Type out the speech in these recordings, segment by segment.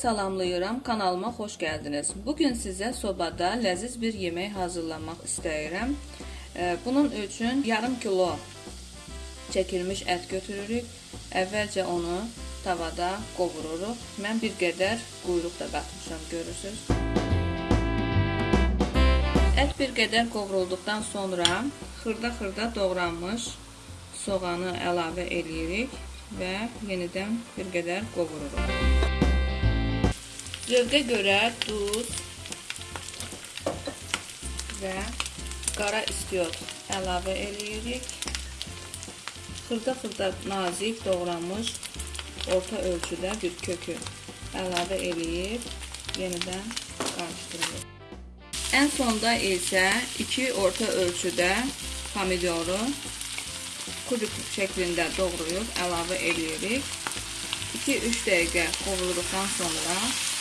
salamlayıram, kanalıma xoş gəldiniz. Bugün sizə sobada ləziz bir yemək hazırlamaq istəyirəm. Bunun üçün yarım kilo çəkilmiş ət götürürük. Əvvəlcə onu tavada qovururuq. Mən bir qədər quyruq da qatmışam, görürsüz. Ət bir qədər qovrulduqdan sonra xırda-xırda doğranmış soğanı əlavə eləyirik və yenidən bir qədər qovururuq. Zövqə görə duz və qara istiot əlavə eləyirik. Xırda-xırda nazik doğranmış orta ölçüdə bir kökü əlavə eləyib yenidən qarışdırırıq. Ən sonda isə 2 orta ölçüdə pomidoru kubik şəklində doğrayıb əlavə eləyirik. 2-3 dəqiqə qovurduqdan sonra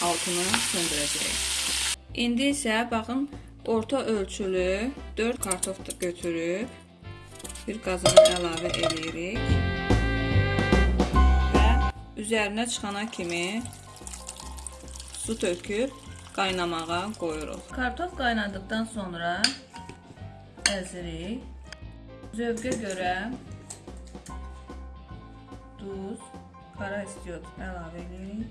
altını söndürəcəyik. İndi isə baxın orta ölçülü 4 kartof götürüb bir qazana əlavə eləyirik və üzərinə çıxana kimi su töküb qaynamağa qoyuruq. Kartof qaynadıqdan sonra əzirik. Zövqə görə duz, qara istiot əlavə edirik.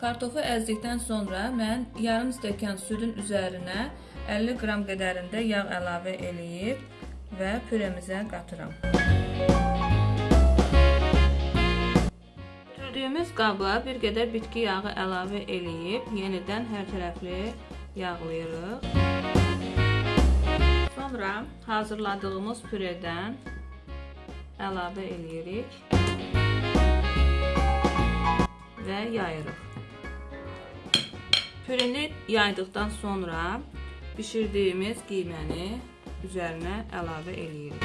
Kartofu əzdikdən sonra mən yarım stəkan südün üzərinə 50 qram qədərində yağ əlavə eləyib və püremizə qatıram. Götürdüyümüz qaba bir qədər bitki yağı əlavə eləyib yenidən hər tərəfli yağlayırıq. Sonra hazırladığımız püredən əlavə eləyirik və yayırıq. Püreni yaydıqdan sonra bişirdiyimiz qiyməni üzərinə əlavə eləyirik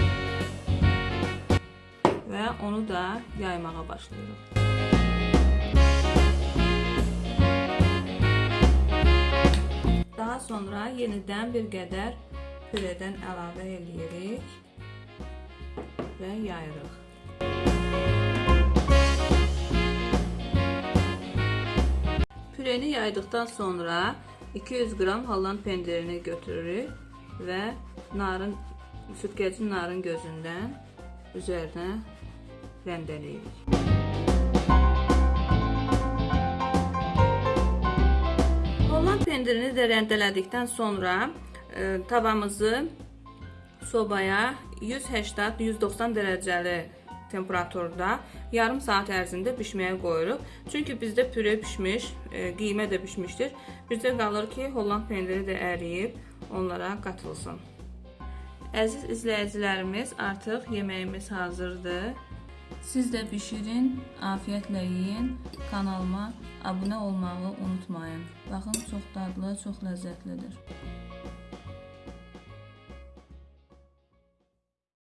və onu da yaymağa başlayırıq. Daha sonra yenidən bir qədər püredən əlavə eləyirik və yayırıq. Püreni yaydıqdan sonra 200 qram halland pendirini götürürük və narın sütkəcin narın gözündən üzərinə rəndələyirik. Holland pendirini də rəndələdikdən sonra tavamızı sobaya 180-190 dərəcəli temperaturda yarım saat ərzində bişməyə qoyuruq. Çünki bizdə püre bişmiş, e, qiymə də bişmişdir. Bizdə qalır ki, Holland pendiri də əriyib onlara qatılsın. Əziz izləyicilərimiz, artıq yeməyimiz hazırdır. Siz də bişirin, afiyətlə yeyin. Kanalıma abunə olmağı unutmayın. Baxın, çox dadlı, çox ləzzətlidir.